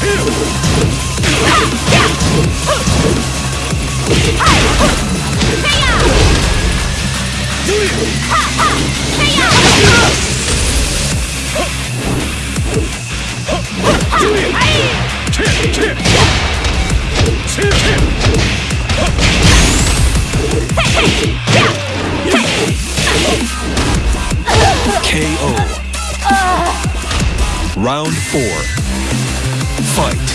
KO. Round four. Fight.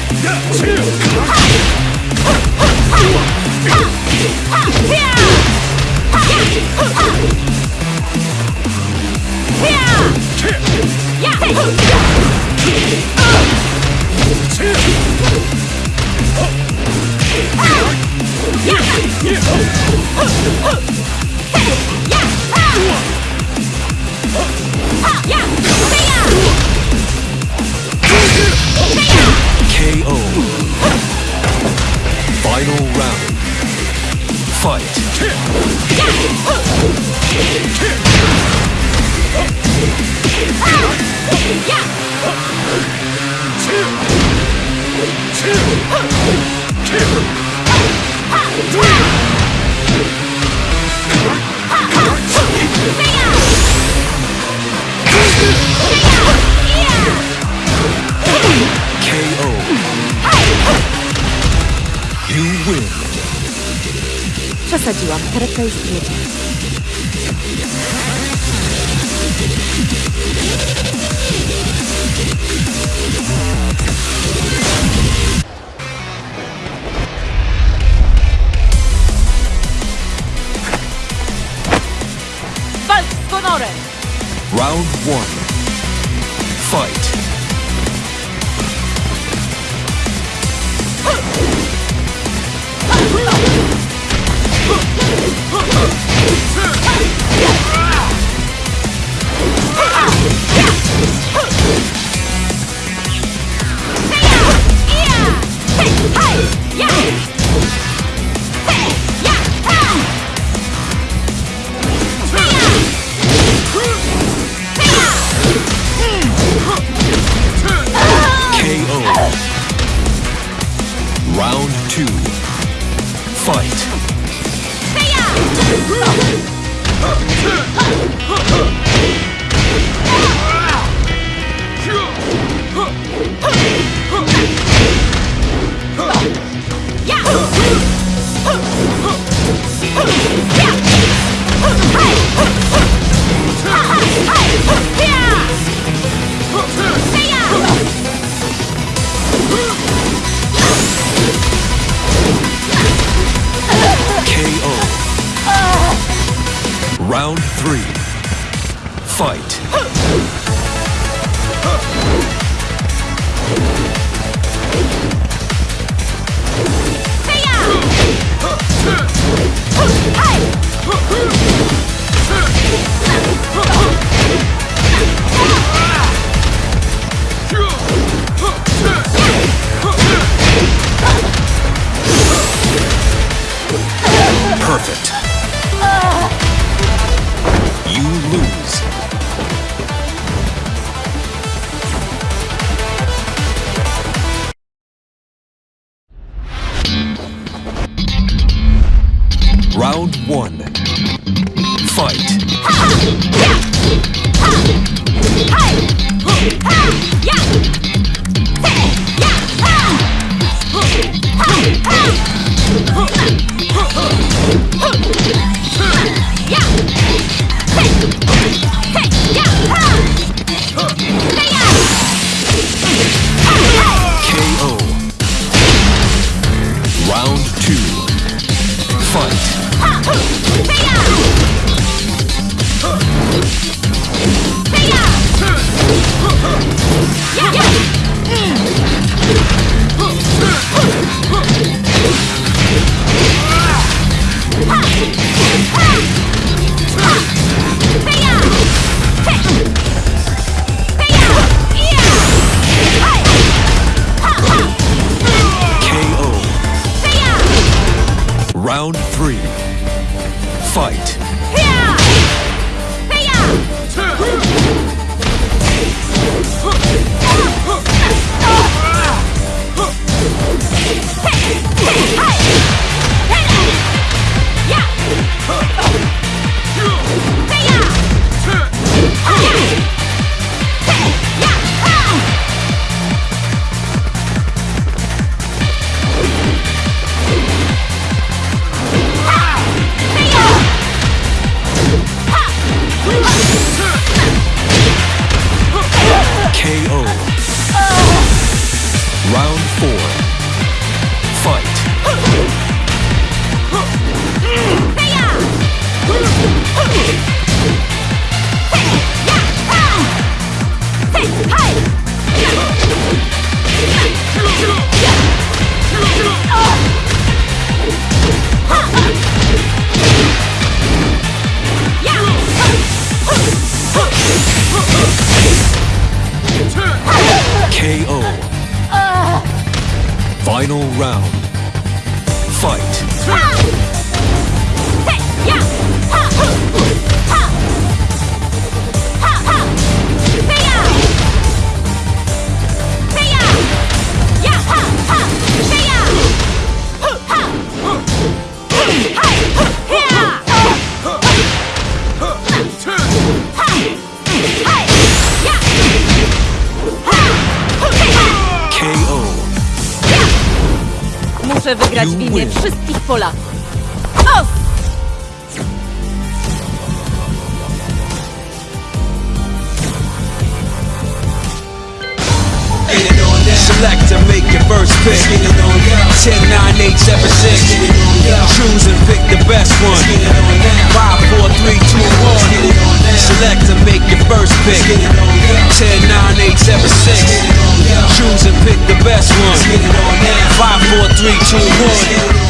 Przesadziłam. Karetka już jedzie. Walcz z honorem! Round one. Fight. Round two. Fight. fight. Round one. Fight. Round 4. Final round. Fight. KO. Muszę wygrać w imię wszystkich Polaków. O! Select make your first pick. 10, 9, 8, 7, 6. Choose and pick the best one. 5, 4, 3, 2, 1. Select to make your first pick. 10, 9, 8, 7, 6. Pick the best one. 5, 4, 3, 2, 1.